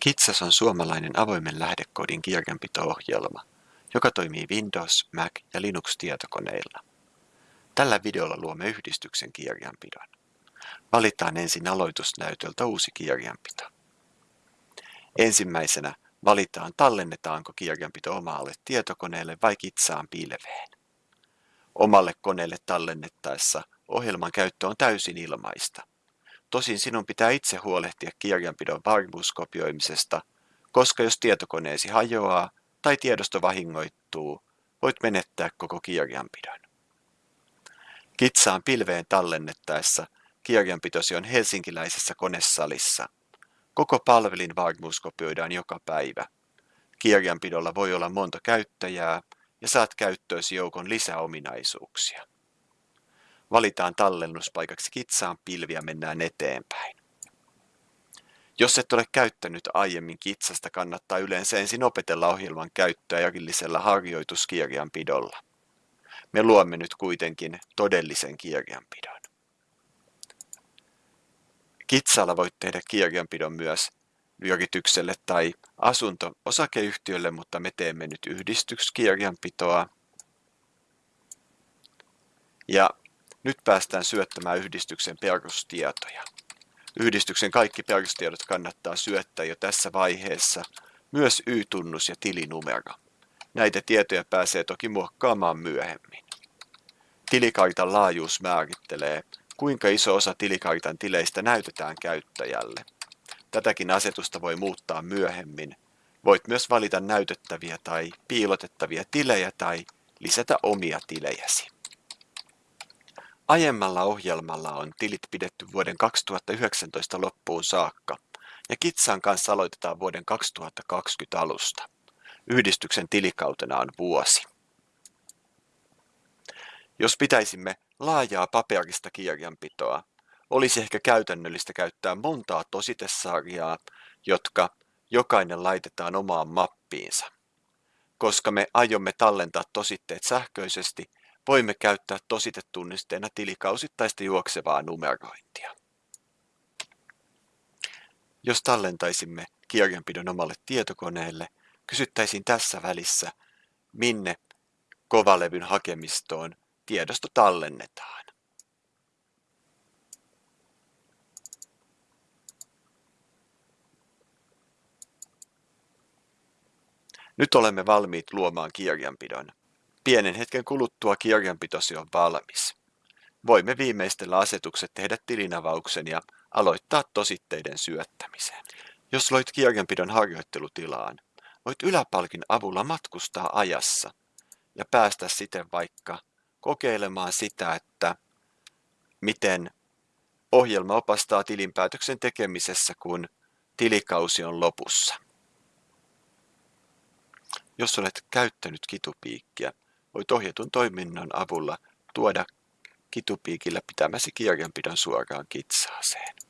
Kitsas on suomalainen avoimen lähdekoodin kirjanpito-ohjelma, joka toimii Windows, Mac ja Linux-tietokoneilla. Tällä videolla luomme yhdistyksen kirjanpidon. Valitaan ensin aloitusnäytöltä uusi kirjanpito. Ensimmäisenä valitaan tallennetaanko kirjanpito omalle tietokoneelle vai kitsaan pilveen. Omalle koneelle tallennettaessa ohjelman käyttö on täysin ilmaista. Tosin sinun pitää itse huolehtia kirjanpidon varmuuskopioimisesta, koska jos tietokoneesi hajoaa tai tiedosto vahingoittuu, voit menettää koko kirjanpidon. Kitsaan pilveen tallennettaessa kirjanpitosi on helsinkiläisessä konesalissa. Koko palvelin varmuus kopioidaan joka päivä. Kirjanpidolla voi olla monta käyttäjää ja saat käyttöösi joukon lisäominaisuuksia. Valitaan tallennuspaikaksi kitsaan pilvi ja mennään eteenpäin. Jos et ole käyttänyt aiemmin kitsasta, kannattaa yleensä ensin opetella ohjelman käyttöä jakillisella harjoituskirjanpidolla. Me luomme nyt kuitenkin todellisen kirjanpidon. Kitsalla voit tehdä kirjanpidon myös yritykselle tai asunto-osakeyhtiölle, mutta me teemme nyt yhdistyskirjanpitoa. Ja nyt päästään syöttämään yhdistyksen perustietoja. Yhdistyksen kaikki perustiedot kannattaa syöttää jo tässä vaiheessa, myös Y-tunnus ja tilinumero. Näitä tietoja pääsee toki muokkaamaan myöhemmin. Tilikartan laajuus määrittelee, kuinka iso osa tilikartan tileistä näytetään käyttäjälle. Tätäkin asetusta voi muuttaa myöhemmin. Voit myös valita näytettäviä tai piilotettavia tilejä tai lisätä omia tilejäsi. Aiemmalla ohjelmalla on tilit pidetty vuoden 2019 loppuun saakka, ja Kitsan kanssa aloitetaan vuoden 2020 alusta. Yhdistyksen tilikautena on vuosi. Jos pitäisimme laajaa paperista kirjanpitoa, olisi ehkä käytännöllistä käyttää montaa tositesarjaa, jotka jokainen laitetaan omaan mappiinsa. Koska me aiomme tallentaa tositteet sähköisesti, voimme käyttää tositetunnisteena tilikausittaista juoksevaa numerointia. Jos tallentaisimme kirjanpidon omalle tietokoneelle, kysyttäisiin tässä välissä, minne kovalevyn hakemistoon tiedosto tallennetaan. Nyt olemme valmiit luomaan kirjanpidon. Pienen hetken kuluttua kirjanpitosi on valmis. Voimme viimeistellä asetukset tehdä tilinavauksen ja aloittaa tositteiden syöttämisen. Jos loit kirjanpidon harjoittelutilaan, voit yläpalkin avulla matkustaa ajassa ja päästä siten vaikka kokeilemaan sitä, että miten ohjelma opastaa tilinpäätöksen tekemisessä, kun tilikausi on lopussa. Jos olet käyttänyt kitupiikkiä, voit ohjatun toiminnon avulla tuoda kitupiikillä pitämäsi kirjanpidon suoraan kitsaaseen.